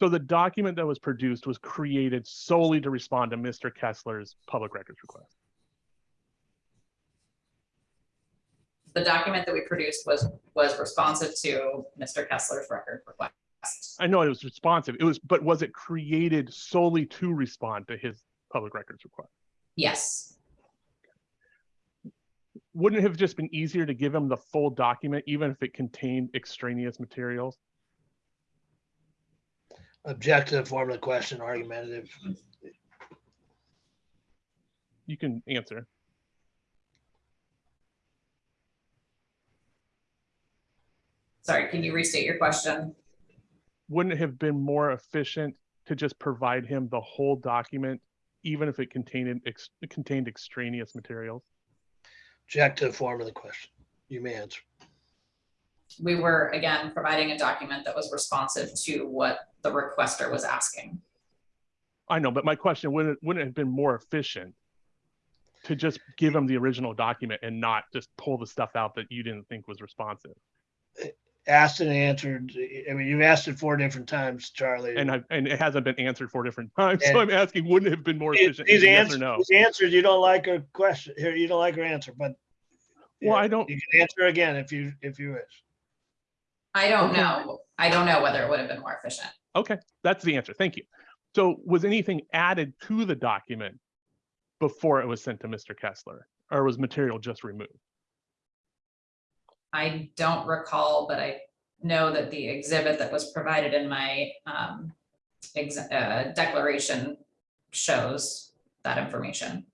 So the document that was produced was created solely to respond to Mr. Kessler's public records request. The document that we produced was, was responsive to Mr. Kessler's record request. I know it was responsive. It was, but was it created solely to respond to his public records request? Yes, Wouldn't it have just been easier to give him the full document, even if it contained extraneous materials? Objective, form of the question, argumentative. You can answer. sorry, can you restate your question? Wouldn't it have been more efficient to just provide him the whole document, even if it contained, ex- contained extraneous materials? Objective, form of the question. You may answer. We were, again, providing a document that was responsive to what the requester was asking. I know, but my question, wouldn't, it- wouldn't it have been more efficient to just give them the original document and not just pull the stuff out that you didn't think was responsive? Asked and answered. I mean, you've asked it four different times, Charlie. And I, and it hasn't been answered four different times, And- so I'm asking, wouldn't it have been more efficient? these Yes or answers, no? these answers, you don't like her question, here, you don't like her answer, but. Well, yeah, I don't- You can answer again if you, if you wish. I don't know, I don't know whether it would have been more efficient. Okay, that's the answer. Thank you. So was anything added to the document before it was sent to Mr. Kessler? Or was material just removed? I don't recall, but I know that the exhibit that was provided in my um ex- uh, declaration shows that information.